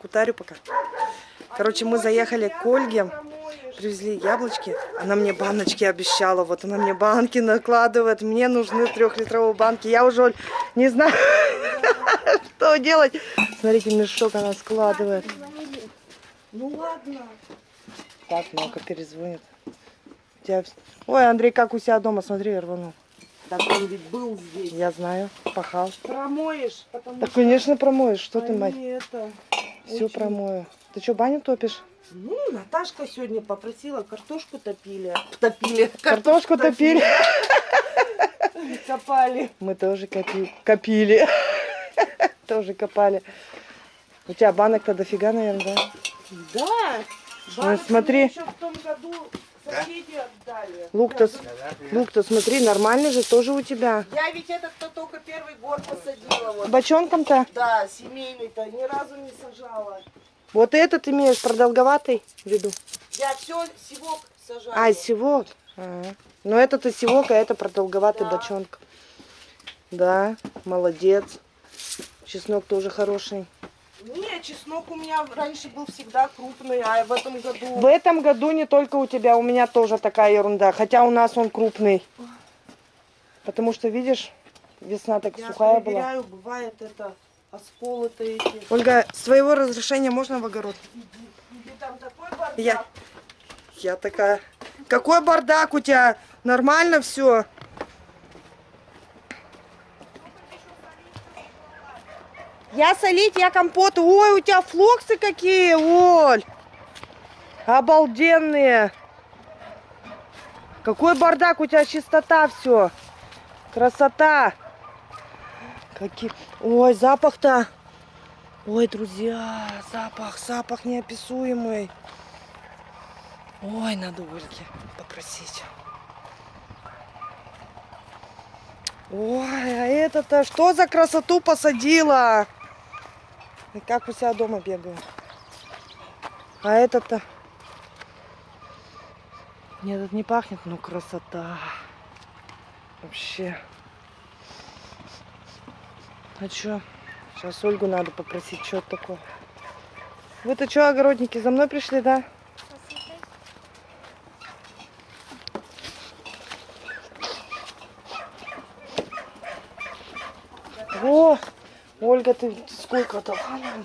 Кутарю пока. Короче, мы заехали к Ольге, привезли яблочки. Она мне баночки обещала. Вот она мне банки накладывает. Мне нужны трехлитровые банки. Я уже Оль, не знаю, что делать. Смотрите, мешок она складывает. Ну ладно. Так, ну-ка перезвонит. Ой, Андрей, как у себя дома, смотри, я рванул. Так он ведь был здесь. Я знаю, пахал. Промоешь, потому Так, конечно, промоешь. Что ты, они мать? это... Все очень- промою. Ты что, баню топишь? Ну, Наташка сегодня попросила картошку топили. Топили. Картошку топили. Копали. Мы тоже копи... копили. Тоже копали. У тебя банок-то дофига, наверное, да? Да. Ну, смотри. еще в том году Лук-то, лук-то, смотри, нормальный же тоже у тебя. Я ведь этот-то только первый год посадила. Вот. Бочонком-то? Да, семейный-то ни разу не сажала. Вот этот имеешь продолговатый в виду? Я все сивок сажаю. А, сивок. Ага. Ну, это-то сивок, а это продолговатый Да. бочонок. Да, молодец. Чеснок тоже хороший. Не, чеснок у меня раньше был всегда крупный, а в этом году... В этом году не только у тебя, у меня тоже такая ерунда. Хотя у нас он крупный. Потому что, видишь, весна так Я сухая была. проверяю, бывает это осколы-то эти. Ольга, с твоего разрешения можно в огород? Или там такой бардак. Я, я такая. Какой бардак у тебя? Нормально все? Я солить, я компоты. Ой, у тебя флоксы какие, Оль. Обалденные. Какой бардак, у тебя чистота все. Красота. Какие... Ой, запах-то. Ой, друзья, запах, запах неописуемый. Ой, надо Ольге попросить. Ой, а это-то что за красоту посадила? И как у себя дома бегаю. А это-то... Нет, это не пахнет, но красота. Вообще. А чё? Сейчас Ольгу надо попросить, что такое. Вы-то что, огородники, за мной пришли, да? О, Ольга, ты сколько то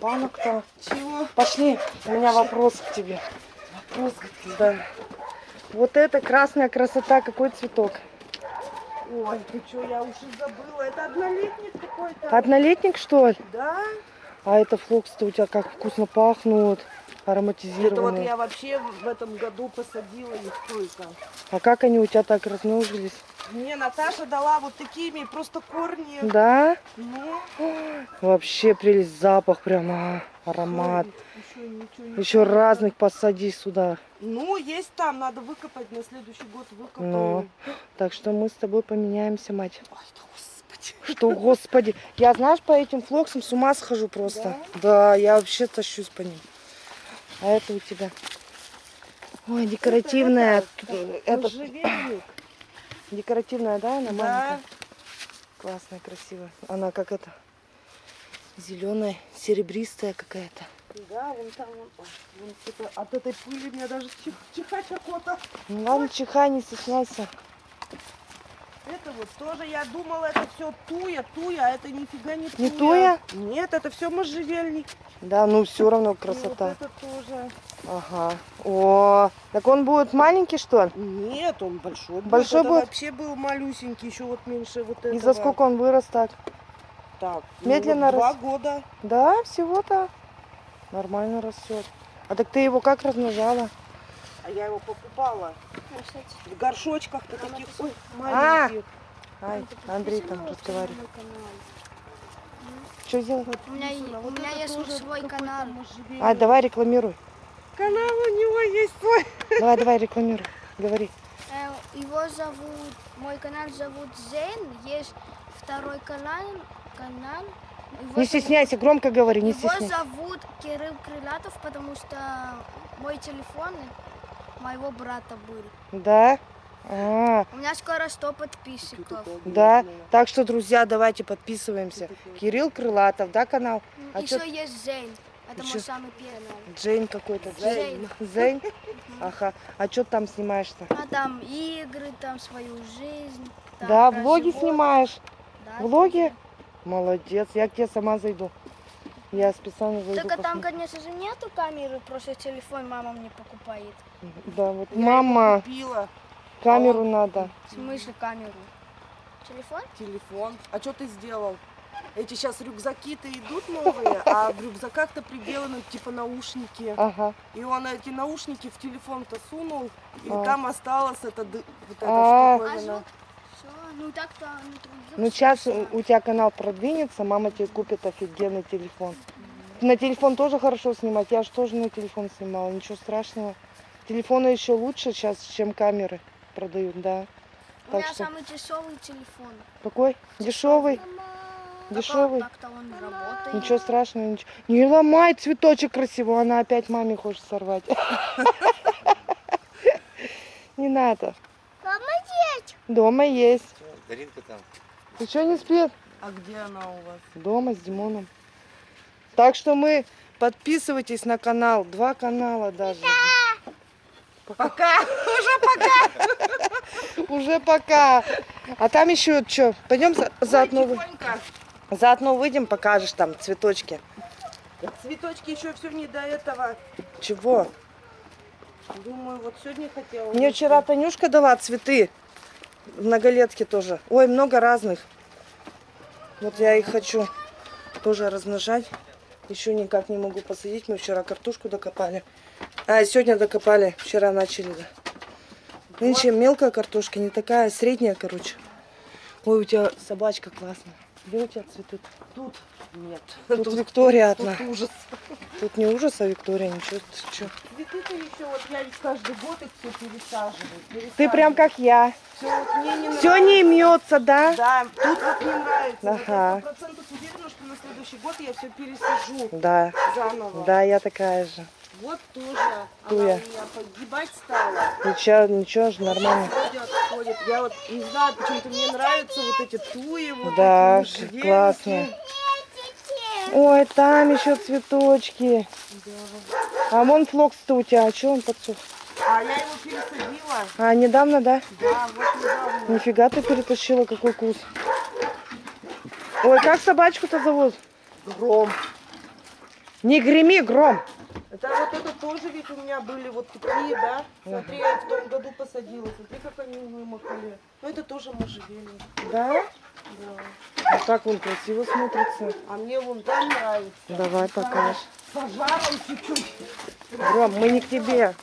банок-то? Чего? Пошли, у меня вопрос к тебе. Вопрос к тебе. Да. Вот это красная красота, какой цветок? Ой, ты что, я уже забыла. Это однолетник какой-то. Однолетник, что ли? Да? А это флокс-то у тебя как вкусно пахнут, Это вот ароматизированные. я вообще в этом году посадила их только. А как они у тебя так размножились? Мне Наташа дала вот такими просто корни. Да? Ну, Вообще прелесть, запах прямо, аромат. Еще Еще разных посади сюда. Ну, есть там, надо выкопать, на следующий год выкопаю. Ну, так что мы с тобой поменяемся, мать. Ой, да господи. Что, господи, я, знаешь, по этим флоксам с ума схожу просто. Да, я вообще тащусь по ним. А это у тебя? Ой, декоративная. Это, можжевельник. декоративная, да, она Да. маленькая? Классная, красивая. Она как это, зеленая, серебристая какая-то. Да, вон там, вон, вон это- от этой пыли мне даже чих, чихать охота. Ну ладно, чихай, не стесняйся. Это вот тоже, я думала, это все туя, туя, а это нифига не туя. Не туя? Нет, это все можжевельник. Да, ну все равно И красота. вот это тоже. Ага. О, так он будет маленький, что ли? Нет, он большой. Большой Это будет? вообще был малюсенький, еще вот меньше вот этого. И за сколько он вырос так? Так, Медленно ну, Два рас- года. Да, всего-то нормально растет. А так ты его как размножала? А я его покупала в горшочках-то таких, ой, А! маленьких. Ай, Андрей там разговаривает. Что сделать? У меня, у меня есть свой канал. А, давай рекламируй. Канал у него есть свой. Давай, давай, рекламируй. Говори. Э, Его зовут, мой канал зовут Зейн. Есть второй канал. канал. Его Не зовут- стесняйся, громко говори, не Его стесняйся. зовут Кирилл Крылатов, потому что мой телефон моего брата был. Да? А, У меня скоро 100 подписчиков. да. Так что, друзья, давайте подписываемся. Кирилл Крылатов, да, канал? А Еще чё- есть Зейн. Это Чё? мой самый первый. Джейн какой-то. Зейн. Зейн? Ага. А что там снимаешь-то? А там игры, там свою жизнь. там Да, влоги животных. снимаешь. Да, Влоги? Молодец. Я к тебе сама зайду. Я специально зайду. Так а там, конечно же, нету камеры, просто телефон мама мне покупает. Да, вот. Я Мама, купила камеру надо. В смысле камеру? Телефон? телефон. А что ты сделал? Эти сейчас рюкзаки-то идут новые, а в рюкзаках-то приделаны типа наушники. Ага. И он эти наушники в телефон-то сунул, и А. там осталось это, вот эта А. А штуковина. звук? Ну так-то Ну сейчас у тебя канал продвинется, мама тебе купит офигенный телефон. На телефон тоже хорошо снимать. Я же тоже на телефон снимала, ничего страшного. Телефоны еще лучше сейчас, чем камеры продают, да. У так меня что- самый дешевый телефон. Какой? Дешевый? Дешевый? Ничего страшного, ничего. Не ломай цветочек красивый, она опять маме хочет сорвать. Не надо. Дома есть. Даринка там. Ты что не спит? А где она у вас? Дома с Димоном. Так что мы подписывайтесь на канал. Два канала даже. Пока! Уже пока. А там еще что? Пойдем за- заодно, Тихонько. заодно выйдем, покажешь там цветочки. Цветочки еще все не до этого. Чего? Думаю, вот сегодня хотела. Мне вчера Танюшка дала цветы. В многолетке тоже. Ой, много разных. Вот я их хочу тоже размножать. Еще никак не могу посадить. Мы вчера картошку докопали. А, сегодня докопали. Вчера начали. Да. Нынче мелкая картошка, не такая, средняя, короче. Ой, у тебя собачка классная. Где у тебя цветы? Тут нет. Тут, Виктория Тут одна. ужас. Тут не ужас, а Виктория, ничего. Ты, чё? Цветы-то еще, вот я каждый год их все пересаживаю. Ты прям как я. Все, вот мне не Все нравится. не имется, да? Да, тут вот не нравится. Вот Ага. Сто процентов уверена, что на следующий год я все пересажу Да. заново. Да, я такая же. Вот тоже. Туя. Она у меня погибать стала. Ничего, ничего же, нормально. Отходит. Я вот не знаю, почему-то мне нравятся вот эти туи. Вот Да, эти вот классно. Ой, там еще цветочки. А вон флокс-то у тебя, а что он подсох? А я его пересадила. А, недавно, да? Да, вот недавно. Нифига ты перетащила, какой вкус. Ой, как собачку-то зовут? Гром. Не греми, гром. Это вот это тоже ведь у меня были вот такие, да? Смотри, я в том году посадила. Смотри, как они вымахали. Ну это тоже можжевельник. Да? Да. Вот так он красиво смотрится. А мне вон там нравится. Давай покажешь. Пожаром чуть-чуть. Гром, мы не к тебе.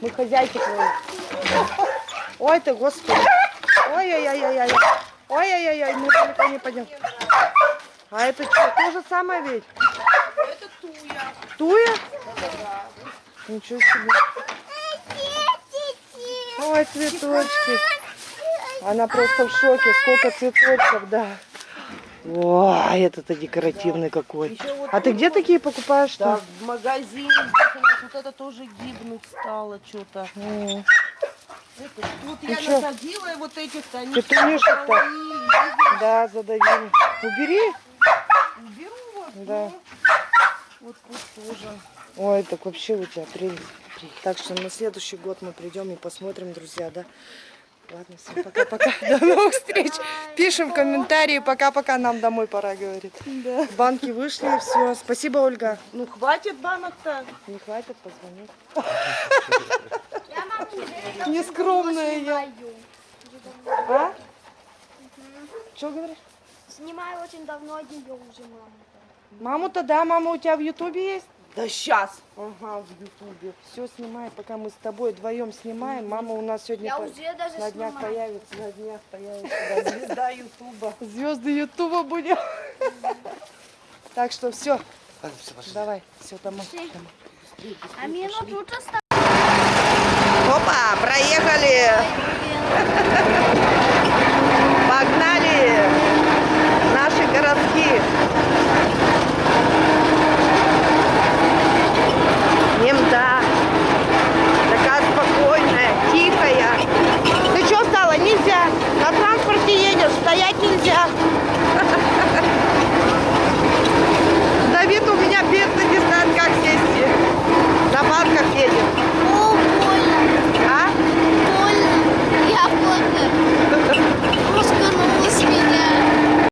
Мы хозяйки твои. Ой ты, господи. Ой-ой-ой-ой-ой. Ой-ой-ой, мы далеко не пойдем. А это что, то же самое ведь? Это туя. Туя? Ничего себе. Ой, цветочки. Она просто в шоке. Сколько цветочков, да. Ой, это-то декоративный какой. Еще вот А ты где такие покупаешь Да, что? в магазине здесь у нас вот это тоже гибнуть стало что-то. Тут Ну я чё? насадила и вот этих-то, они видишь? Да, задавили. Убери. Уберу вот, Да. ну, вот тут тоже. Ой, так вообще у тебя прелесть. Так что на следующий год мы придем и посмотрим, друзья, да? Ладно, всем пока-пока. До новых встреч. Пишем комментарии. Пока-пока. Нам домой пора, говорит. Да. Банки вышли, все. Спасибо, Ольга. Ну хватит банок-то. Не хватит, давно Нескромная я. А? Что говоришь? Снимаю очень давно ее уже маму. Маму-то да, мама у тебя в Ютубе есть? Да сейчас. Ага, в ютубе. Все снимай, пока мы с тобой вдвоем снимаем. Мама у нас сегодня Я по- уже даже на днях снимаю. появится. На днях появится да, звезда ютуба. Звезды Ютуба будем. Так что все, давай, все домой. А мне ну тут осталось. Опа, проехали, погнали наши городки.